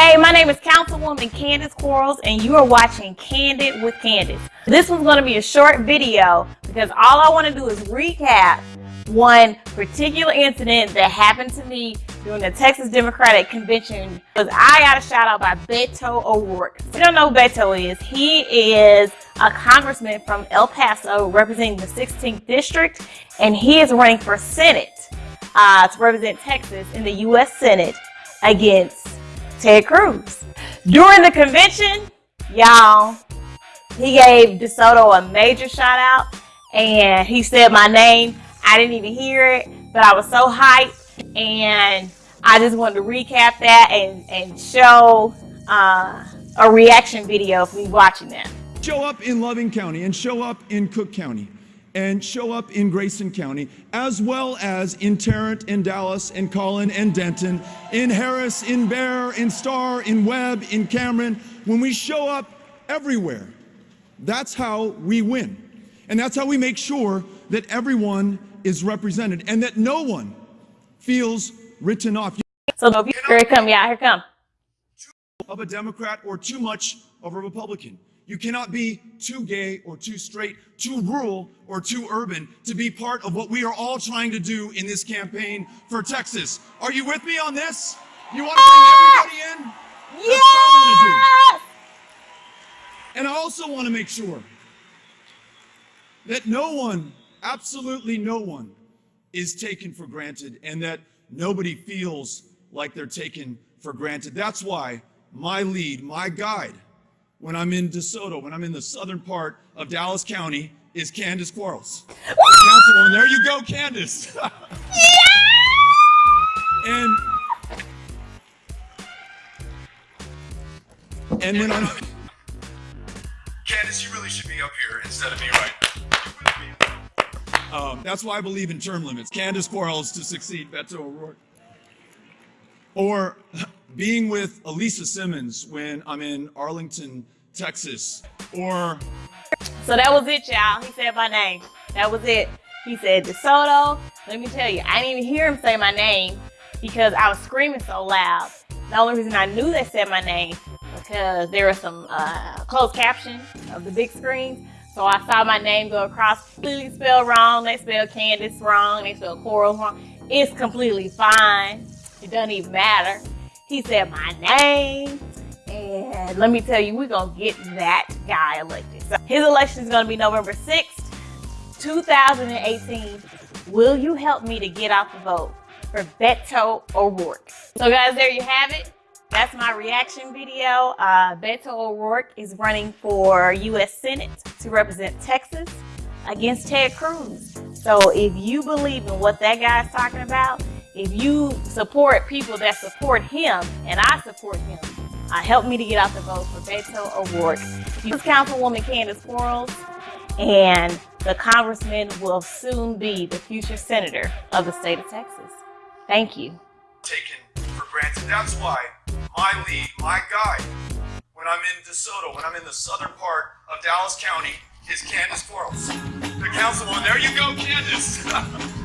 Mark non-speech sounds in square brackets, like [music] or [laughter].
Hey, my name is Councilwoman Candace Quarles, and you are watching Candid with Candace. This one's going to be a short video because all I want to do is recap one particular incident that happened to me during the Texas Democratic Convention. Because I got a shout out by Beto O'Rourke. If you don't know who Beto is, he is a congressman from El Paso representing the 16th district, and he is running for Senate uh, to represent Texas in the U.S. Senate against Ted Cruz. During the convention, y'all, he gave DeSoto a major shout out and he said my name. I didn't even hear it, but I was so hyped and I just wanted to recap that and, and show uh, a reaction video of me watching that. Show up in Loving County and show up in Cooke County and show up in Grayson County, as well as in Tarrant, in Dallas, in Collin, and Denton, in Harris, in Bexar, in Starr, in Webb, in Cameron. When we show up everywhere, that's how we win. And that's how we make sure that everyone is represented and that no one feels written off. So here it come, yeah, here come. Of a Democrat or too much of a Republican. You cannot be too gay or too straight, too rural or too urban to be part of what we are all trying to do in this campaign for Texas. Are you with me on this? You want to bring everybody in? That's yes! what I want to do. And I also want to make sure that no one, absolutely no one, is taken for granted and that nobody feels like they're taken for granted. That's why my lead, my guide, when I'm in DeSoto, when I'm in the southern part of Dallas County, is Candace Quarles. Councilwoman, there you go, Candace. [laughs] yeah! And and when I'm Candace, you really should be up here instead of me, right? Um, that's why I believe in term limits. Candace Quarles to succeed Beto O'Rourke. Or [laughs] being with Elisa Simmons when I'm in Arlington, Texas, or... So that was it, y'all. He said my name. That was it. He said DeSoto. Let me tell you, I didn't even hear him say my name because I was screaming so loud. The only reason I knew they said my name because there was some uh, closed caption of the big screen. So I saw my name go across, completely spelled wrong. They spelled Candace wrong. They spelled Quarles wrong. It's completely fine. It doesn't even matter. He said my name. And let me tell you, we're going to get that guy elected. So his election is going to be November 6th, 2018. Will you help me to get out the vote for Beto O'Rourke? So guys, there you have it. That's my reaction video. Uh, Beto O'Rourke is running for U.S. Senate to represent Texas against Ted Cruz. So if you believe in what that guy's talking about, if you support people that support him, and I support him, uh, help me to get out the vote for Beto O'Rourke. Councilwoman Candace Quarles, and the congressman will soon be the future senator of the state of Texas. Thank you. Taken for granted. That's why my lead, my guide, when I'm in DeSoto, when I'm in the southern part of Dallas County, is Candace Quarles. The councilwoman, there you go, Candace. [laughs]